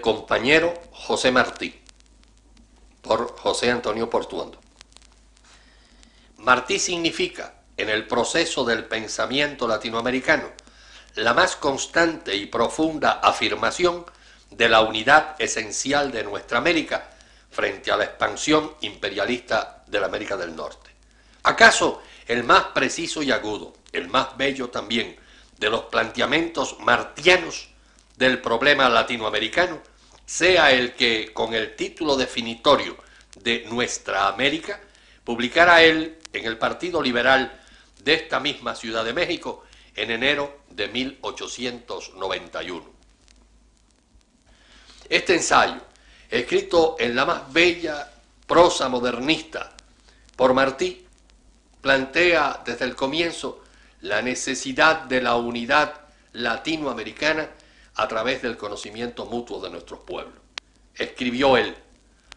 Compañero José Martí, por José Antonio Portuondo. Martí significa, en el proceso del pensamiento latinoamericano, la más constante y profunda afirmación de la unidad esencial de nuestra América frente a la expansión imperialista de la América del Norte. ¿Acaso el más preciso y agudo, el más bello también, de los planteamientos martianos del problema latinoamericano sea el que, con el título definitorio de Nuestra América, publicara él en el Partido Liberal de esta misma Ciudad de México en enero de 1891. Este ensayo, escrito en la más bella prosa modernista por Martí, plantea desde el comienzo la necesidad de la unidad latinoamericana a través del conocimiento mutuo de nuestros pueblos. Escribió él,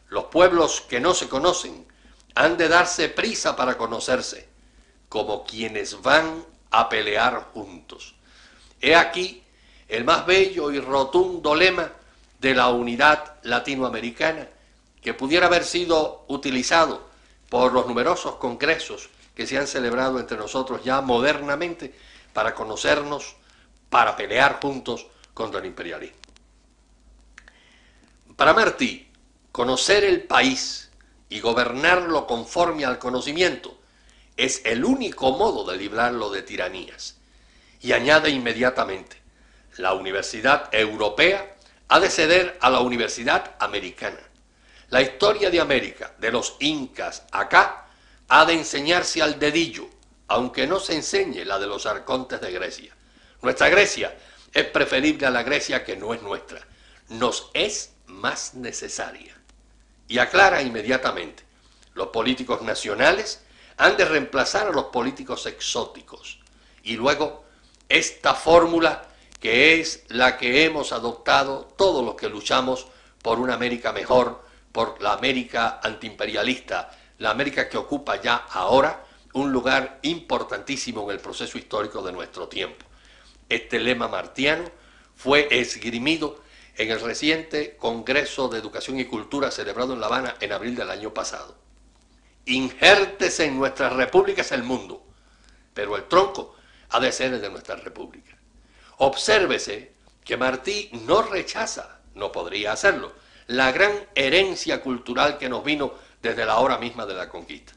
los pueblos que no se conocen han de darse prisa para conocerse, como quienes van a pelear juntos. He aquí el más bello y rotundo lema de la unidad latinoamericana que pudiera haber sido utilizado por los numerosos congresos que se han celebrado entre nosotros ya modernamente para conocernos, para pelear juntos contra el imperialismo. Para Martí, conocer el país y gobernarlo conforme al conocimiento es el único modo de librarlo de tiranías. Y añade inmediatamente, la Universidad Europea ha de ceder a la Universidad Americana. La historia de América, de los incas acá, ha de enseñarse al dedillo, aunque no se enseñe la de los arcontes de Grecia. Nuestra Grecia es preferible a la Grecia que no es nuestra. Nos es más necesaria. Y aclara inmediatamente, los políticos nacionales han de reemplazar a los políticos exóticos. Y luego, esta fórmula que es la que hemos adoptado todos los que luchamos por una América mejor, por la América antiimperialista, la América que ocupa ya ahora un lugar importantísimo en el proceso histórico de nuestro tiempo. Este lema martiano fue esgrimido en el reciente Congreso de Educación y Cultura celebrado en La Habana en abril del año pasado. Injértese en nuestras repúblicas el mundo, pero el tronco ha de ser el de nuestras repúblicas. Obsérvese que Martí no rechaza, no podría hacerlo, la gran herencia cultural que nos vino desde la hora misma de la conquista.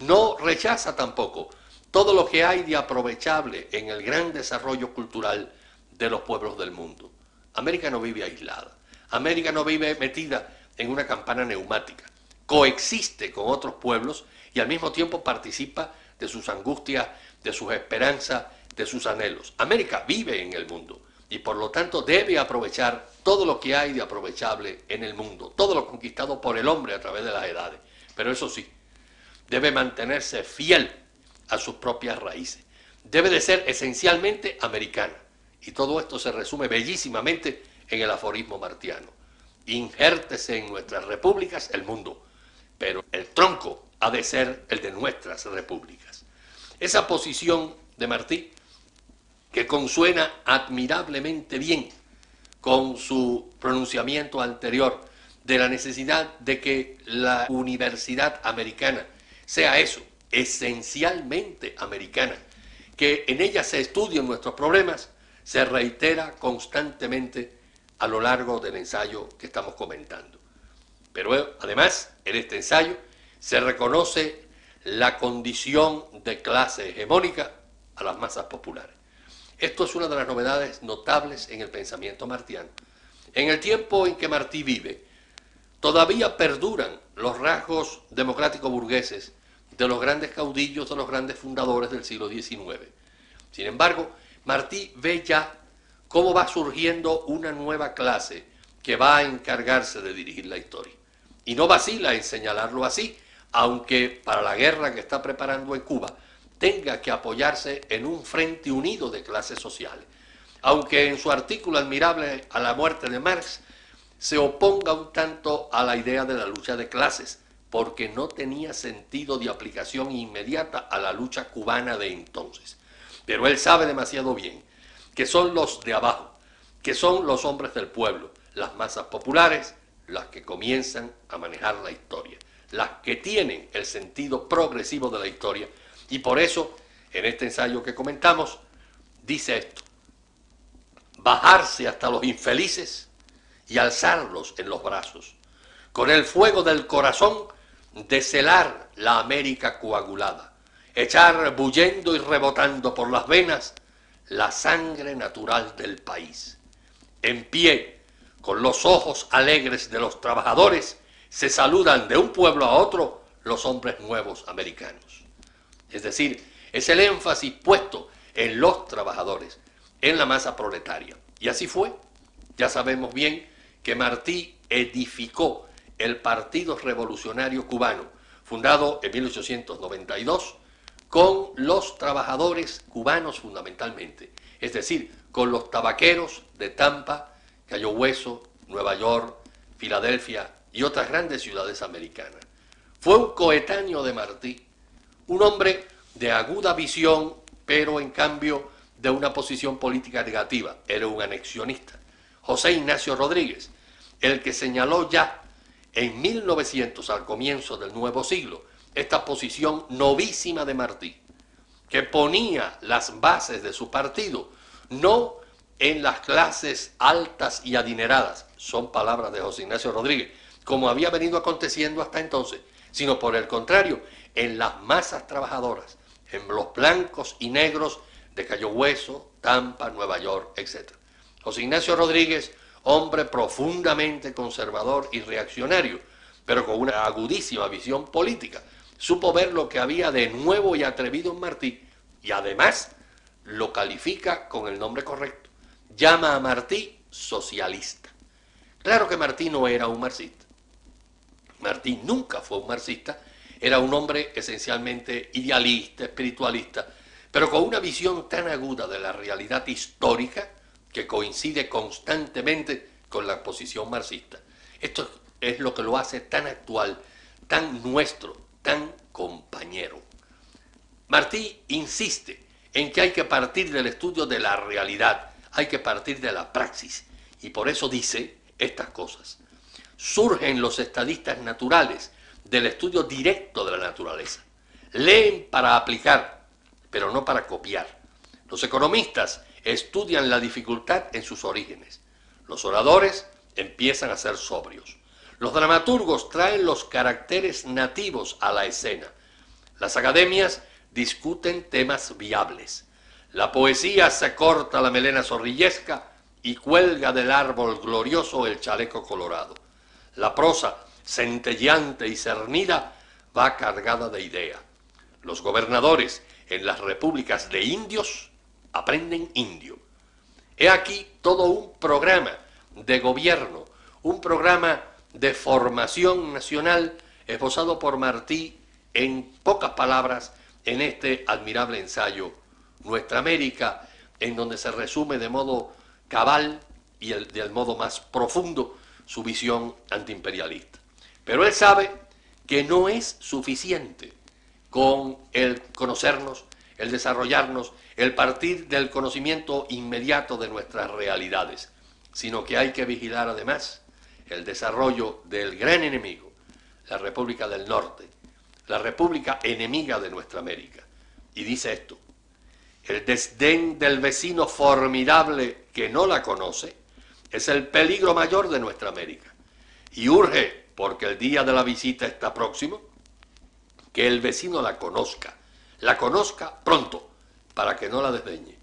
No rechaza tampoco todo lo que hay de aprovechable en el gran desarrollo cultural de los pueblos del mundo. América no vive aislada. América no vive metida en una campana neumática. Coexiste con otros pueblos y al mismo tiempo participa de sus angustias, de sus esperanzas, de sus anhelos. América vive en el mundo y por lo tanto debe aprovechar todo lo que hay de aprovechable en el mundo, todo lo conquistado por el hombre a través de las edades. Pero eso sí, debe mantenerse fiel a sus propias raíces. Debe de ser esencialmente americana. Y todo esto se resume bellísimamente en el aforismo martiano. Injértese en nuestras repúblicas el mundo, pero el tronco ha de ser el de nuestras repúblicas. Esa posición de Martí, que consuena admirablemente bien con su pronunciamiento anterior de la necesidad de que la universidad americana sea eso, esencialmente americana, que en ella se estudian nuestros problemas, se reitera constantemente a lo largo del ensayo que estamos comentando. Pero además, en este ensayo se reconoce la condición de clase hegemónica a las masas populares. Esto es una de las novedades notables en el pensamiento martiano. En el tiempo en que Martí vive, todavía perduran los rasgos democráticos burgueses de los grandes caudillos, de los grandes fundadores del siglo XIX. Sin embargo, Martí ve ya cómo va surgiendo una nueva clase que va a encargarse de dirigir la historia. Y no vacila en señalarlo así, aunque para la guerra que está preparando en Cuba tenga que apoyarse en un frente unido de clases sociales. Aunque en su artículo admirable a la muerte de Marx se oponga un tanto a la idea de la lucha de clases, porque no tenía sentido de aplicación inmediata a la lucha cubana de entonces. Pero él sabe demasiado bien que son los de abajo, que son los hombres del pueblo, las masas populares las que comienzan a manejar la historia, las que tienen el sentido progresivo de la historia. Y por eso, en este ensayo que comentamos, dice esto, bajarse hasta los infelices y alzarlos en los brazos, con el fuego del corazón celar la América coagulada, echar bullendo y rebotando por las venas la sangre natural del país. En pie, con los ojos alegres de los trabajadores, se saludan de un pueblo a otro los hombres nuevos americanos. Es decir, es el énfasis puesto en los trabajadores, en la masa proletaria. Y así fue. Ya sabemos bien que Martí edificó el Partido Revolucionario Cubano, fundado en 1892 con los trabajadores cubanos fundamentalmente, es decir, con los tabaqueros de Tampa, Cayo Hueso, Nueva York, Filadelfia y otras grandes ciudades americanas. Fue un coetáneo de Martí, un hombre de aguda visión, pero en cambio de una posición política negativa, era un anexionista. José Ignacio Rodríguez, el que señaló ya en 1900, al comienzo del nuevo siglo, esta posición novísima de Martí, que ponía las bases de su partido, no en las clases altas y adineradas, son palabras de José Ignacio Rodríguez, como había venido aconteciendo hasta entonces, sino por el contrario, en las masas trabajadoras, en los blancos y negros de Cayo Hueso, Tampa, Nueva York, etc. José Ignacio Rodríguez, hombre profundamente conservador y reaccionario, pero con una agudísima visión política, supo ver lo que había de nuevo y atrevido en Martí y además lo califica con el nombre correcto. Llama a Martí socialista. Claro que Martí no era un marxista. Martí nunca fue un marxista, era un hombre esencialmente idealista, espiritualista, pero con una visión tan aguda de la realidad histórica que coincide constantemente con la posición marxista. Esto es lo que lo hace tan actual, tan nuestro, tan compañero. Martí insiste en que hay que partir del estudio de la realidad, hay que partir de la praxis, y por eso dice estas cosas. Surgen los estadistas naturales del estudio directo de la naturaleza. Leen para aplicar, pero no para copiar. Los economistas estudian la dificultad en sus orígenes. Los oradores empiezan a ser sobrios. Los dramaturgos traen los caracteres nativos a la escena. Las academias discuten temas viables. La poesía se corta la melena zorrillesca y cuelga del árbol glorioso el chaleco colorado. La prosa, centelleante y cernida, va cargada de idea. Los gobernadores en las repúblicas de indios aprenden indio. He aquí todo un programa de gobierno, un programa de formación nacional esbozado por Martí en pocas palabras en este admirable ensayo Nuestra América, en donde se resume de modo cabal y el, del modo más profundo su visión antiimperialista. Pero él sabe que no es suficiente con el conocernos, el desarrollarnos, el partir del conocimiento inmediato de nuestras realidades, sino que hay que vigilar además el desarrollo del gran enemigo, la República del Norte, la República enemiga de nuestra América. Y dice esto, el desdén del vecino formidable que no la conoce es el peligro mayor de nuestra América. Y urge, porque el día de la visita está próximo, que el vecino la conozca, la conozca pronto, para que no la desdeñe.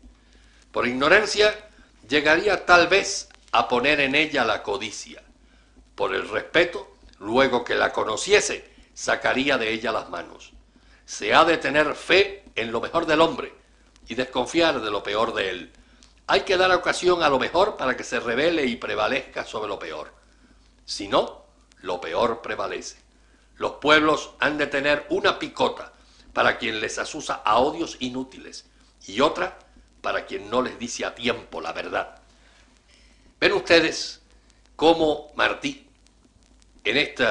Por ignorancia llegaría tal vez a poner en ella la codicia, por el respeto, luego que la conociese, sacaría de ella las manos. Se ha de tener fe en lo mejor del hombre y desconfiar de lo peor de él. Hay que dar ocasión a lo mejor para que se revele y prevalezca sobre lo peor. Si no, lo peor prevalece. Los pueblos han de tener una picota para quien les asusa a odios inútiles y otra para quien no les dice a tiempo la verdad. Ven ustedes cómo Martí en este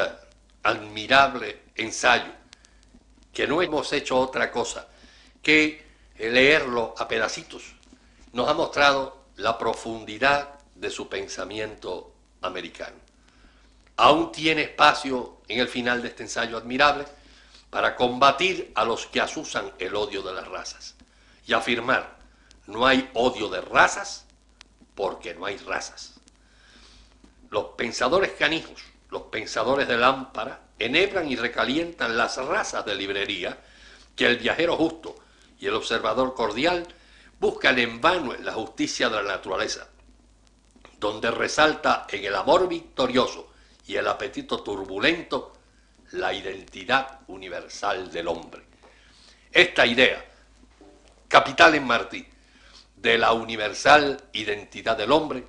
admirable ensayo, que no hemos hecho otra cosa que leerlo a pedacitos, nos ha mostrado la profundidad de su pensamiento americano. Aún tiene espacio en el final de este ensayo admirable para combatir a los que asusan el odio de las razas y afirmar, no hay odio de razas porque no hay razas. Los pensadores canijos, los pensadores de lámpara, enhebran y recalientan las razas de librería que el viajero justo y el observador cordial buscan en vano en la justicia de la naturaleza, donde resalta en el amor victorioso y el apetito turbulento la identidad universal del hombre. Esta idea, capital en Martí, de la universal identidad del hombre,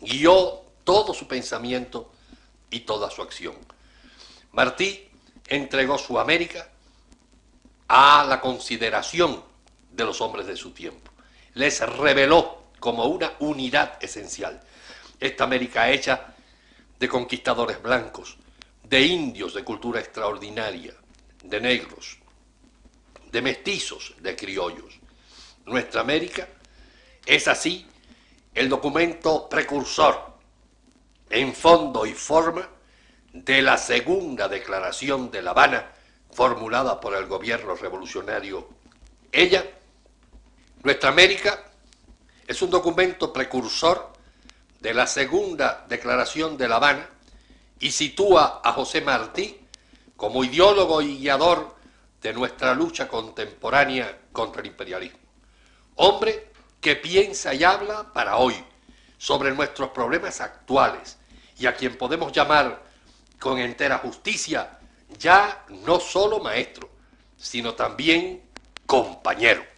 guió todo su pensamiento y toda su acción. Martí entregó su América a la consideración de los hombres de su tiempo. Les reveló como una unidad esencial. Esta América hecha de conquistadores blancos, de indios de cultura extraordinaria, de negros, de mestizos, de criollos. Nuestra América es así el documento precursor en fondo y forma de la segunda declaración de La Habana formulada por el gobierno revolucionario. Ella, Nuestra América, es un documento precursor de la segunda declaración de La Habana y sitúa a José Martí como ideólogo y guiador de nuestra lucha contemporánea contra el imperialismo. Hombre que piensa y habla para hoy sobre nuestros problemas actuales y a quien podemos llamar con entera justicia ya no solo maestro, sino también compañero.